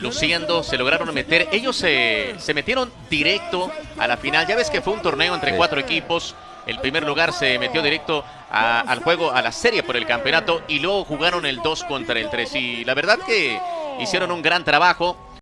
luciendo, se lograron meter. Ellos se, se metieron directo a la final. Ya ves que fue un torneo entre cuatro equipos. El primer lugar se metió directo al juego, a la serie por el campeonato y luego jugaron el 2 contra el 3. Y la verdad que hicieron un gran trabajo.